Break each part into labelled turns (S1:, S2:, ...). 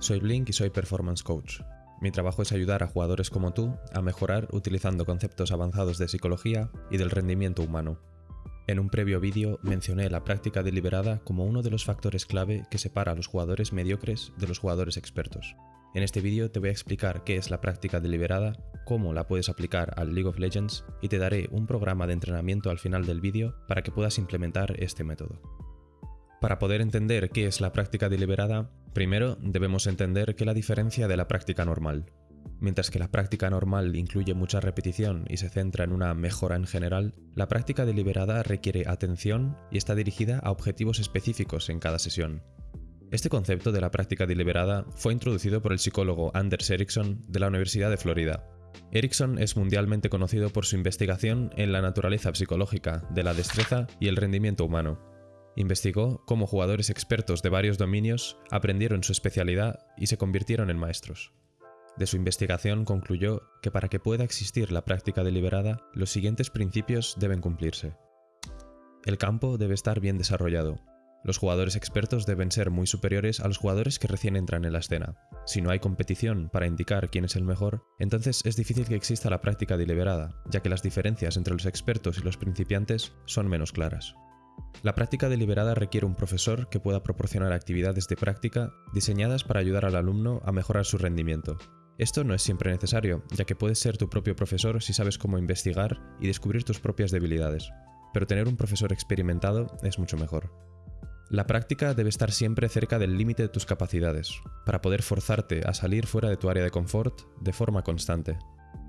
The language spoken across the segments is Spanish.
S1: Soy Blink y soy Performance Coach. Mi trabajo es ayudar a jugadores como tú a mejorar utilizando conceptos avanzados de psicología y del rendimiento humano. En un previo vídeo mencioné la práctica deliberada como uno de los factores clave que separa a los jugadores mediocres de los jugadores expertos. En este vídeo te voy a explicar qué es la práctica deliberada, cómo la puedes aplicar al League of Legends y te daré un programa de entrenamiento al final del vídeo para que puedas implementar este método. Para poder entender qué es la práctica deliberada, primero debemos entender que la diferencia de la práctica normal. Mientras que la práctica normal incluye mucha repetición y se centra en una mejora en general, la práctica deliberada requiere atención y está dirigida a objetivos específicos en cada sesión. Este concepto de la práctica deliberada fue introducido por el psicólogo Anders Ericsson de la Universidad de Florida. Ericsson es mundialmente conocido por su investigación en la naturaleza psicológica de la destreza y el rendimiento humano, Investigó cómo jugadores expertos de varios dominios aprendieron su especialidad y se convirtieron en maestros. De su investigación concluyó que para que pueda existir la práctica deliberada, los siguientes principios deben cumplirse. El campo debe estar bien desarrollado. Los jugadores expertos deben ser muy superiores a los jugadores que recién entran en la escena. Si no hay competición para indicar quién es el mejor, entonces es difícil que exista la práctica deliberada, ya que las diferencias entre los expertos y los principiantes son menos claras. La práctica deliberada requiere un profesor que pueda proporcionar actividades de práctica diseñadas para ayudar al alumno a mejorar su rendimiento. Esto no es siempre necesario, ya que puedes ser tu propio profesor si sabes cómo investigar y descubrir tus propias debilidades, pero tener un profesor experimentado es mucho mejor. La práctica debe estar siempre cerca del límite de tus capacidades, para poder forzarte a salir fuera de tu área de confort de forma constante.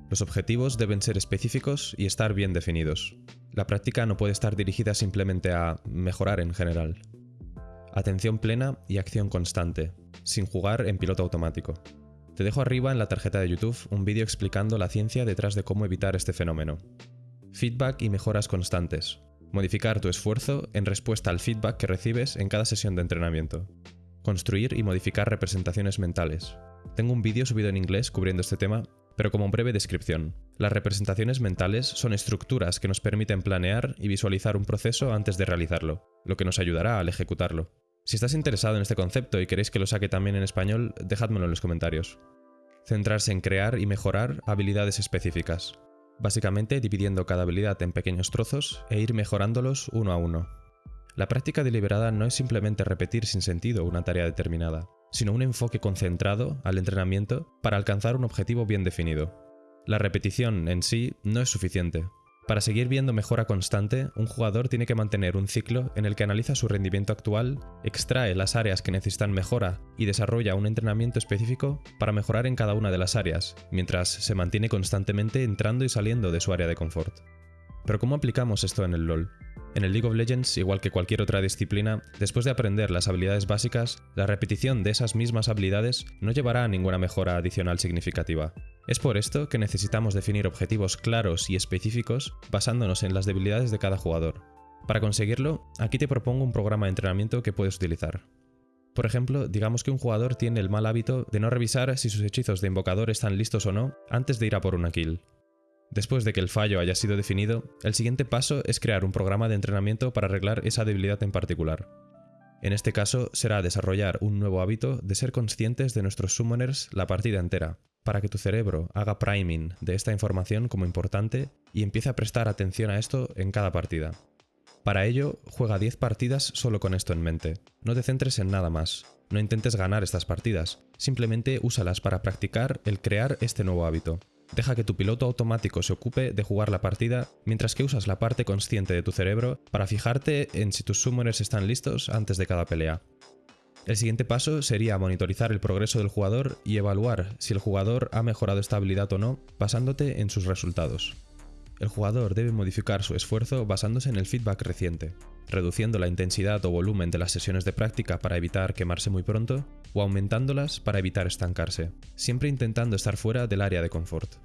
S1: Los objetivos deben ser específicos y estar bien definidos. La práctica no puede estar dirigida simplemente a mejorar en general. Atención plena y acción constante, sin jugar en piloto automático. Te dejo arriba en la tarjeta de YouTube un vídeo explicando la ciencia detrás de cómo evitar este fenómeno. Feedback y mejoras constantes. Modificar tu esfuerzo en respuesta al feedback que recibes en cada sesión de entrenamiento. Construir y modificar representaciones mentales. Tengo un vídeo subido en inglés cubriendo este tema pero como breve descripción. Las representaciones mentales son estructuras que nos permiten planear y visualizar un proceso antes de realizarlo, lo que nos ayudará al ejecutarlo. Si estás interesado en este concepto y queréis que lo saque también en español, dejádmelo en los comentarios. Centrarse en crear y mejorar habilidades específicas, básicamente dividiendo cada habilidad en pequeños trozos e ir mejorándolos uno a uno. La práctica deliberada no es simplemente repetir sin sentido una tarea determinada, sino un enfoque concentrado al entrenamiento para alcanzar un objetivo bien definido. La repetición en sí no es suficiente. Para seguir viendo mejora constante, un jugador tiene que mantener un ciclo en el que analiza su rendimiento actual, extrae las áreas que necesitan mejora y desarrolla un entrenamiento específico para mejorar en cada una de las áreas, mientras se mantiene constantemente entrando y saliendo de su área de confort. Pero ¿cómo aplicamos esto en el LoL? En el League of Legends, igual que cualquier otra disciplina, después de aprender las habilidades básicas, la repetición de esas mismas habilidades no llevará a ninguna mejora adicional significativa. Es por esto que necesitamos definir objetivos claros y específicos basándonos en las debilidades de cada jugador. Para conseguirlo, aquí te propongo un programa de entrenamiento que puedes utilizar. Por ejemplo, digamos que un jugador tiene el mal hábito de no revisar si sus hechizos de invocador están listos o no antes de ir a por una kill. Después de que el fallo haya sido definido, el siguiente paso es crear un programa de entrenamiento para arreglar esa debilidad en particular. En este caso será desarrollar un nuevo hábito de ser conscientes de nuestros summoners la partida entera, para que tu cerebro haga priming de esta información como importante y empiece a prestar atención a esto en cada partida. Para ello, juega 10 partidas solo con esto en mente. No te centres en nada más. No intentes ganar estas partidas. Simplemente úsalas para practicar el crear este nuevo hábito. Deja que tu piloto automático se ocupe de jugar la partida, mientras que usas la parte consciente de tu cerebro para fijarte en si tus summoners están listos antes de cada pelea. El siguiente paso sería monitorizar el progreso del jugador y evaluar si el jugador ha mejorado esta habilidad o no, basándote en sus resultados. El jugador debe modificar su esfuerzo basándose en el feedback reciente, reduciendo la intensidad o volumen de las sesiones de práctica para evitar quemarse muy pronto, o aumentándolas para evitar estancarse, siempre intentando estar fuera del área de confort.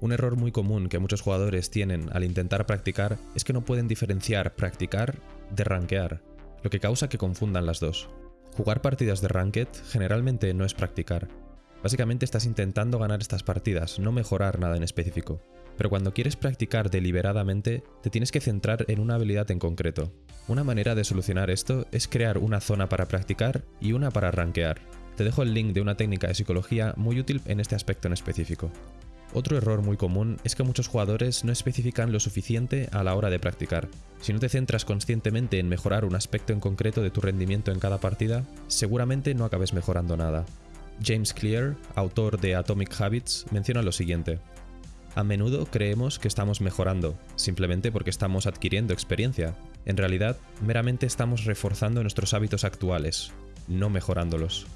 S1: Un error muy común que muchos jugadores tienen al intentar practicar es que no pueden diferenciar practicar de rankear, lo que causa que confundan las dos. Jugar partidas de ranked generalmente no es practicar. Básicamente estás intentando ganar estas partidas, no mejorar nada en específico. Pero cuando quieres practicar deliberadamente, te tienes que centrar en una habilidad en concreto. Una manera de solucionar esto es crear una zona para practicar y una para rankear. Te dejo el link de una técnica de psicología muy útil en este aspecto en específico. Otro error muy común es que muchos jugadores no especifican lo suficiente a la hora de practicar. Si no te centras conscientemente en mejorar un aspecto en concreto de tu rendimiento en cada partida, seguramente no acabes mejorando nada. James Clear, autor de Atomic Habits, menciona lo siguiente. A menudo creemos que estamos mejorando, simplemente porque estamos adquiriendo experiencia. En realidad, meramente estamos reforzando nuestros hábitos actuales, no mejorándolos.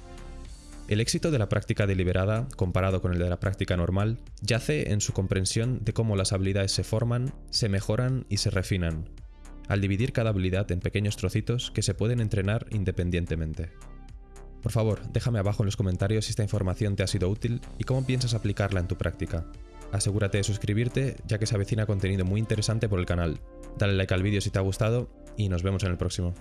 S1: El éxito de la práctica deliberada, comparado con el de la práctica normal, yace en su comprensión de cómo las habilidades se forman, se mejoran y se refinan, al dividir cada habilidad en pequeños trocitos que se pueden entrenar independientemente. Por favor, déjame abajo en los comentarios si esta información te ha sido útil y cómo piensas aplicarla en tu práctica. Asegúrate de suscribirte ya que se avecina contenido muy interesante por el canal. Dale like al vídeo si te ha gustado y nos vemos en el próximo.